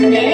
Sunday.